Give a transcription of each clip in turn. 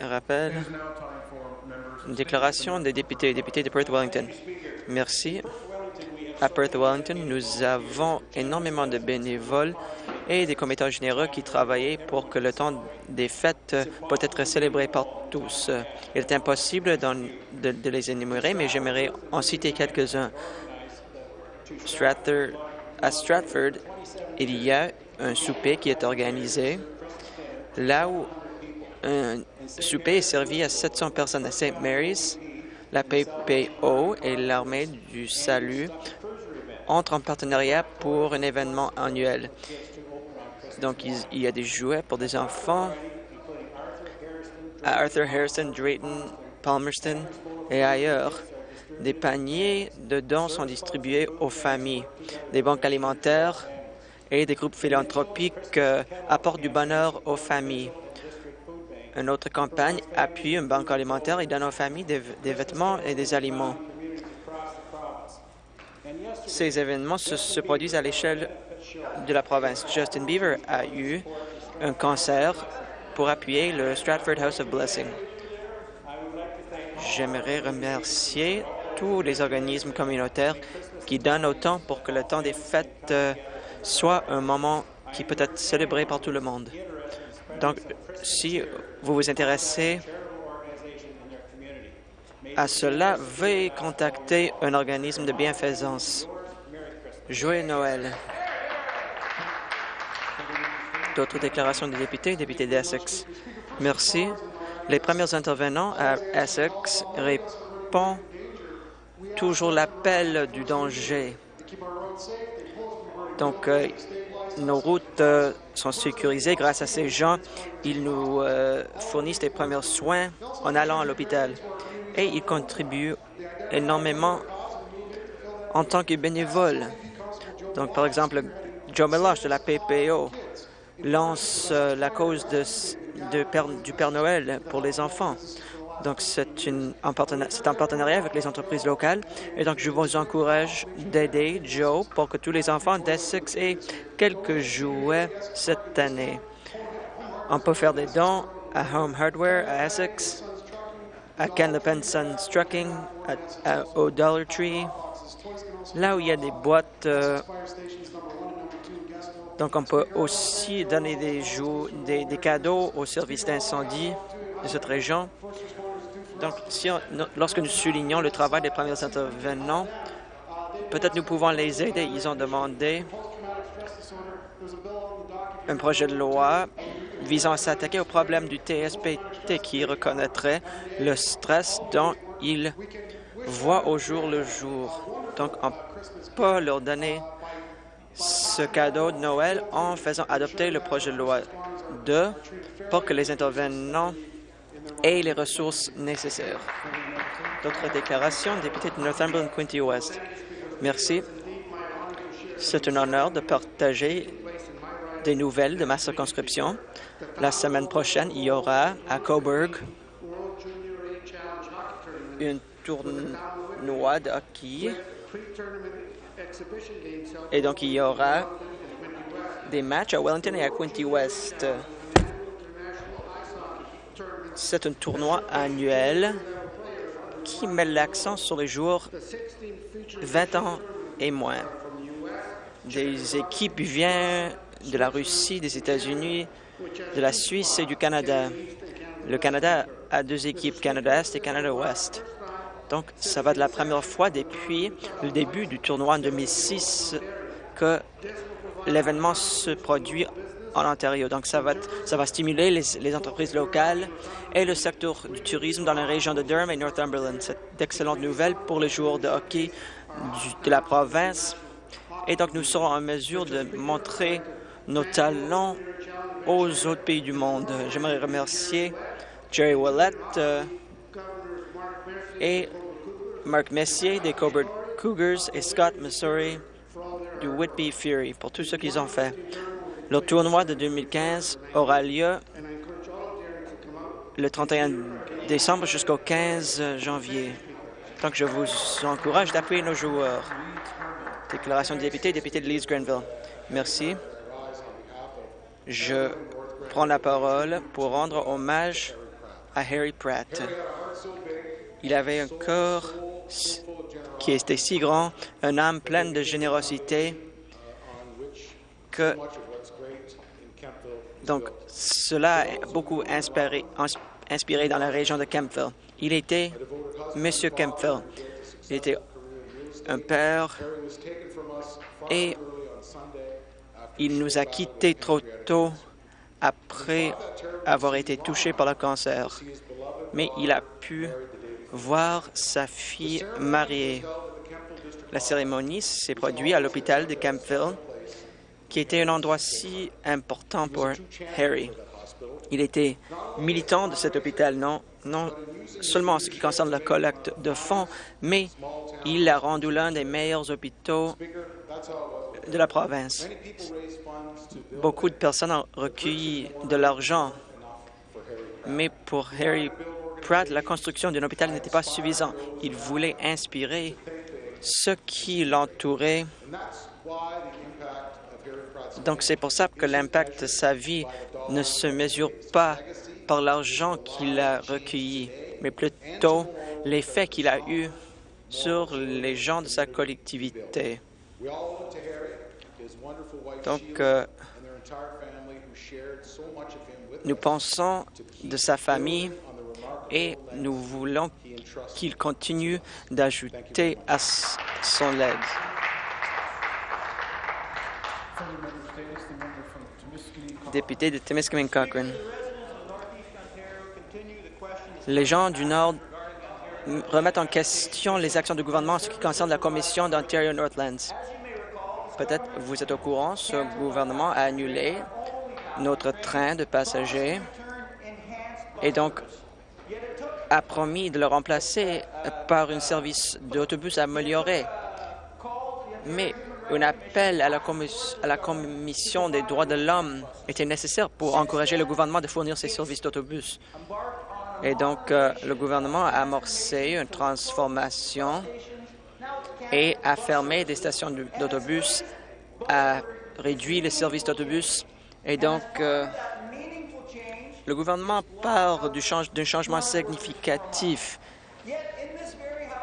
rappel. Déclaration des députés, députés de Perth-Wellington. Merci. À Perth-Wellington, nous avons énormément de bénévoles et des commettants généraux qui travaillent pour que le temps des fêtes peut être célébré par tous. Il est impossible de, de les énumérer, mais j'aimerais en citer quelques-uns. À Stratford, il y a un souper qui est organisé là où un souper est servi à 700 personnes à St. Mary's. La PPO et l'Armée du Salut entrent en partenariat pour un événement annuel. Donc, il y a des jouets pour des enfants à Arthur Harrison, Drayton, Palmerston et ailleurs. Des paniers de dons sont distribués aux familles. Des banques alimentaires et des groupes philanthropiques euh, apportent du bonheur aux familles. Une autre campagne appuie une banque alimentaire et donne aux familles des, vêtements et des aliments. Ces événements se, produisent à l'échelle de la province. Justin Beaver a eu un concert pour appuyer le Stratford House of Blessing. J'aimerais remercier tous les organismes communautaires qui donnent autant pour que le temps des fêtes euh, soit un moment qui peut être célébré par tout le monde. Donc, si vous vous intéressez à cela, veuillez contacter un organisme de bienfaisance. Joyeux Noël. D'autres déclarations des députés, députés d'Essex. Merci. Les premiers intervenants à Essex répondent toujours l'appel du danger. Donc, euh, nos routes euh, sont sécurisées grâce à ces gens. Ils nous euh, fournissent les premiers soins en allant à l'hôpital. Et ils contribuent énormément en tant que bénévoles. Donc, par exemple, Joe Meloche de la PPO lance la cause du Père Noël pour les enfants. Donc, c'est en partenariat avec les entreprises locales. Et donc, je vous encourage d'aider Joe pour que tous les enfants d'Essex aient quelques jouets cette année. On peut faire des dons à Home Hardware à Essex, à Ken Lepenson Strucking, au Dollar Tree, là où il y a des boîtes. Euh, donc, on peut aussi donner des, des, des cadeaux aux services d'incendie de cette région. Donc, si lorsque nous soulignons le travail des premiers intervenants, peut-être nous pouvons les aider. Ils ont demandé un projet de loi visant à s'attaquer au problème du TSPT qui reconnaîtrait le stress dont ils voient au jour le jour. Donc, on peut leur donner ce cadeau de Noël en faisant adopter le projet de loi 2 pour que les intervenants et les ressources nécessaires. D'autres déclarations, député de Northumberland, Quinty West. Merci. C'est un honneur de partager des nouvelles de ma circonscription. La semaine prochaine, il y aura à Coburg une tournoi de hockey. Et donc, il y aura des matchs à Wellington et à Quinty West. C'est un tournoi annuel qui met l'accent sur les joueurs 20 ans et moins. Des équipes viennent de la Russie, des États-Unis, de la Suisse et du Canada. Le Canada a deux équipes, Canada-Est et Canada-Ouest. Donc, ça va de la première fois depuis le début du tournoi en 2006 que l'événement se produit en Ontario. Donc, ça va, ça va stimuler les, entreprises locales et le secteur du tourisme dans la région de Durham et Northumberland. C'est d'excellentes nouvelles pour les joueurs de hockey de la province. Et donc, nous serons en mesure de montrer nos talents aux autres pays du monde. J'aimerais remercier Jerry Willett euh, et Mark Messier des Coburg Cougars et Scott Missouri du Whitby Fury pour tout ce qu'ils ont fait. Le tournoi de 2015 aura lieu le 31 décembre jusqu'au 15 janvier. Donc, je vous encourage d'appuyer nos joueurs. Déclaration de député, député de Leeds-Grenville. Merci. Je prends la parole pour rendre hommage à Harry Pratt. Il avait un corps qui était si grand, une âme pleine de générosité que donc cela a beaucoup inspiré, dans la région de Kempville. Il était Monsieur Kempville. Il était un père et il nous a quittés trop tôt après avoir été touché par le cancer. Mais il a pu voir sa fille mariée. La cérémonie s'est produite à l'hôpital de Campville, qui était un endroit si important pour Harry. Il était militant de cet hôpital, non, non seulement en ce qui concerne la collecte de fonds, mais il l'a rendu l'un des meilleurs hôpitaux de la province. Beaucoup de personnes ont recueilli de l'argent, mais pour Harry Pratt, la construction d'un hôpital n'était pas suffisant. Il voulait inspirer ceux qui l'entouraient. Donc, c'est pour ça que l'impact de sa vie ne se mesure pas par l'argent qu'il a recueilli, mais plutôt l'effet qu'il a eu sur les gens de sa collectivité. Donc, euh, nous pensons de sa famille et nous voulons qu'il continue d'ajouter à son aide. Député de Timiskaming Cochrane. Les gens du Nord remettent en question les actions du gouvernement en ce qui concerne la commission d'Ontario Northlands. Peut-être vous êtes au courant, ce gouvernement a annulé notre train de passagers et donc a promis de le remplacer par un service d'autobus amélioré. Mais un appel à la, Commission des droits de l'homme était nécessaire pour encourager le gouvernement de fournir ces services d'autobus. Et donc, euh, le gouvernement a amorcé une transformation et a fermé des stations d'autobus, a réduit les services d'autobus. Et donc, euh, le gouvernement parle d'un changement significatif.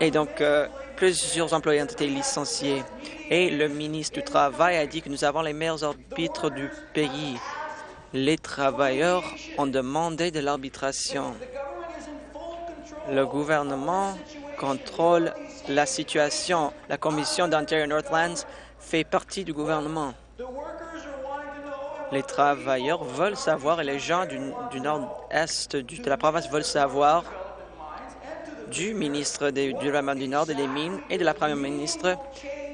Et donc, euh, plusieurs employés ont été licenciés. Et le ministre du Travail a dit que nous avons les meilleurs arbitres du pays. Les travailleurs ont demandé de l'arbitration. Le gouvernement contrôle la situation. La commission d'Ontario Northlands fait partie du gouvernement. Les travailleurs veulent savoir et les gens du, nord-est de la province veulent savoir du ministre du développement du Nord et des Mines et de la première ministre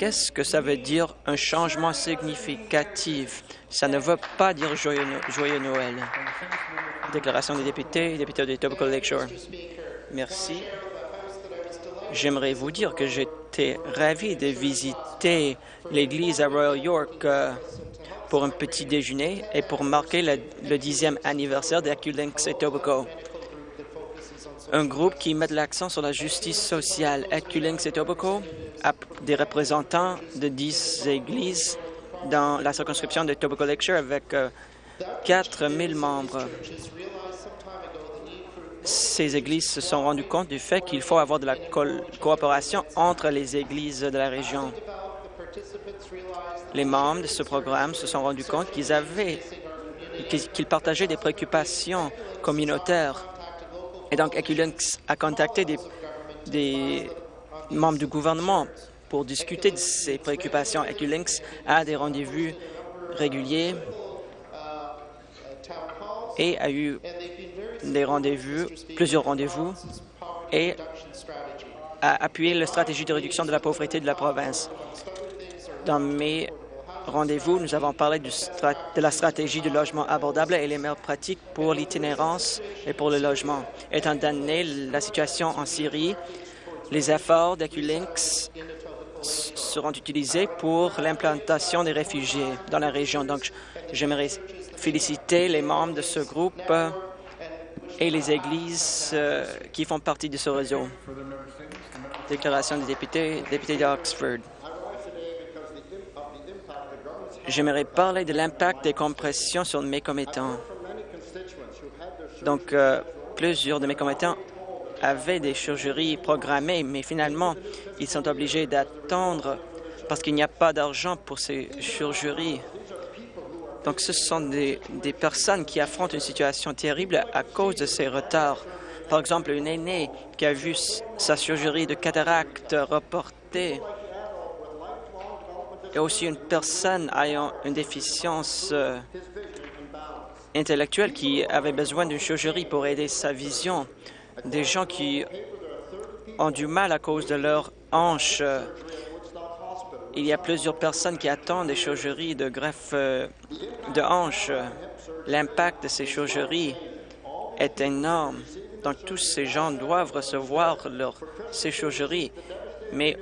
qu'est-ce que ça veut dire un changement significatif? Ça ne veut pas dire joyeux, Noël. Déclaration des députés, députés de Etobicoke Lakeshore. Merci. J'aimerais vous dire que j'étais ravi de visiter l'église à Royal York euh, pour un petit déjeuner et pour marquer le, dixième anniversaire d'Aculinx Etobicoke. Un groupe qui met l'accent sur la justice sociale. Aculinx Etobicoke a des représentants de dix églises dans la circonscription de Etobicoke Lecture avec 4 euh, 000 membres ces églises se sont rendues compte du fait qu'il faut avoir de la coopération entre les églises de la région. Les membres de ce programme se sont rendus compte qu'ils avaient, qu'ils partageaient des préoccupations communautaires. Et donc, Equilynx a contacté des, membres du gouvernement pour discuter de ces préoccupations. Equilynx a des rendez-vous réguliers et a eu des rendez-vous, plusieurs rendez-vous, et a appuyé la stratégie de réduction de la pauvreté de la province. Dans mes rendez-vous, nous avons parlé de la stratégie du logement abordable et les meilleures pratiques pour l'itinérance et pour le logement. Étant donné la situation en Syrie, les efforts d'Eculinx seront utilisés pour l'implantation des réfugiés dans la région. Donc, j'aimerais féliciter les membres de ce groupe et les églises euh, qui font partie de ce réseau. Déclaration des députés, député d'Oxford. J'aimerais parler de l'impact des compressions sur mes commettants. Donc, euh, Plusieurs de mes commettants avaient des chirurgies programmées, mais finalement, ils sont obligés d'attendre parce qu'il n'y a pas d'argent pour ces chirurgies. Donc, ce sont des, des, personnes qui affrontent une situation terrible à cause de ces retards. Par exemple, une aînée qui a vu sa chirurgie de cataracte reportée et aussi une personne ayant une déficience euh, intellectuelle qui avait besoin d'une chirurgie pour aider sa vision. Des gens qui ont du mal à cause de leur hanche. Il y a plusieurs personnes qui attendent des chirurgies de greffe euh, de hanche. L'impact de ces chirurgies est énorme. Donc, tous ces gens doivent recevoir ces chirurgies. Mais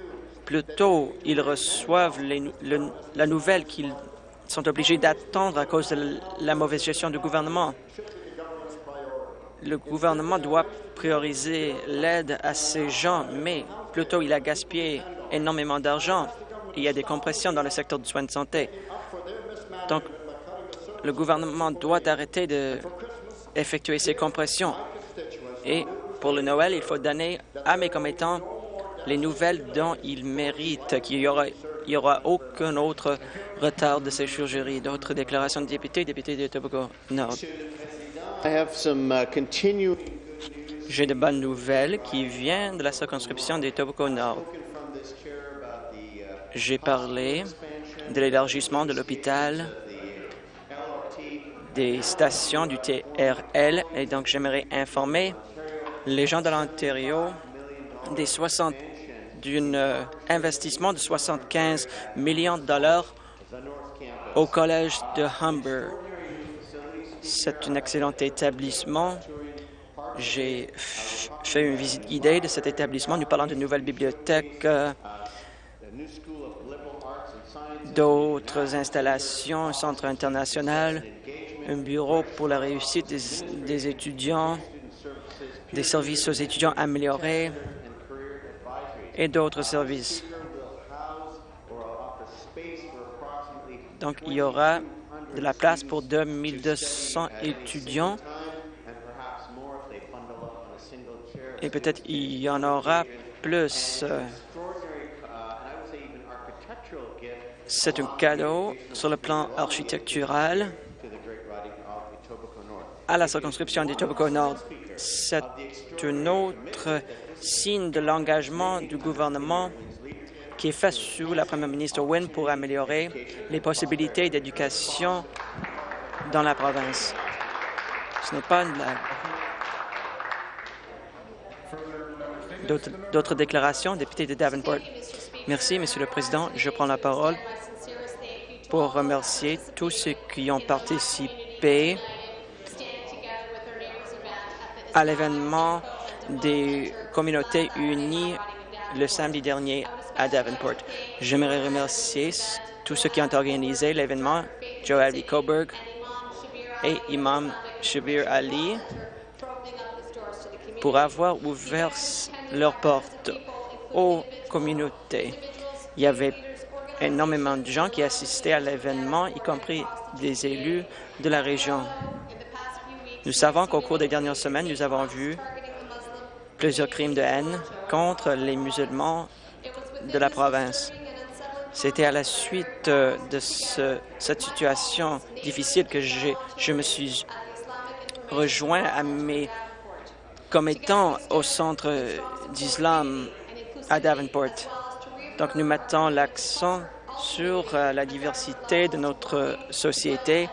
plutôt, ils reçoivent la nouvelle qu'ils sont obligés d'attendre à cause de la mauvaise gestion du gouvernement. Le gouvernement doit prioriser l'aide à ces gens, mais plutôt il a gaspillé énormément d'argent. Il y a des compressions dans le secteur du soin de santé. Donc, le gouvernement doit arrêter d'effectuer ces compressions. Et pour le Noël, il faut donner à mes commettants les nouvelles dont ils méritent, qu'il y aura, il y aura aucun autre retard de ces chirurgies. D'autres déclarations de députés, députés de Tobago Nord. J'ai de bonnes nouvelles qui viennent de la circonscription des Tobago Nord. J'ai parlé de l'élargissement de l'hôpital, des stations du TRL, et donc j'aimerais informer les gens de l'Ontario des 60 d'un euh, investissement de 75 millions de dollars au collège de Humber. C'est un excellent établissement. J'ai fait une visite guidée de cet établissement. Nous parlons de nouvelles bibliothèques, euh, d'autres installations, un centre international, un bureau pour la réussite des, des étudiants, des services aux étudiants améliorés, et d'autres services. Donc, il y aura de la place pour 2200 étudiants et peut-être il y en aura plus. C'est un cadeau sur le plan architectural à la circonscription des Tobacco Nord. C'est un autre signe de l'engagement du gouvernement qui est fait sous la première ministre Wynne pour améliorer les possibilités d'éducation dans la province. Ce n'est pas une. D'autres déclarations, député de Davenport. Merci, Monsieur le Président. Je prends la parole pour remercier tous ceux qui ont participé à l'événement des communautés unies le samedi dernier à Davenport. J'aimerais remercier tous ceux qui ont organisé l'événement, Joe Ali Coburg et Imam Shabir Ali, pour avoir ouvert leurs portes aux communautés. Il y avait énormément de gens qui assistaient à l'événement, y compris des élus de la région. Nous savons qu'au cours des dernières semaines, nous avons vu plusieurs crimes de haine contre les musulmans de la province. C'était à la suite euh, de ce, cette situation difficile que je me suis rejoint à mes commettants au centre d'islam à Davenport. Donc, nous mettons l'accent sur euh, la diversité de notre société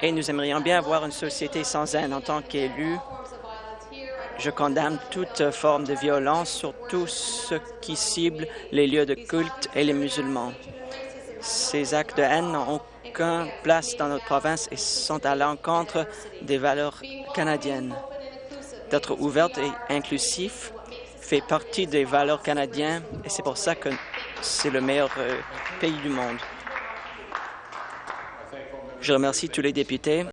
et nous aimerions bien avoir une société sans haine en tant qu'élus. Je condamne toute forme de violence, surtout ce qui cible les lieux de culte et les musulmans. Ces actes de haine n'ont aucune place dans notre province et sont à l'encontre des valeurs canadiennes. D'être ouverte et inclusif fait partie des valeurs canadiennes et c'est pour ça que c'est le meilleur euh, pays du monde. Je remercie tous les députés.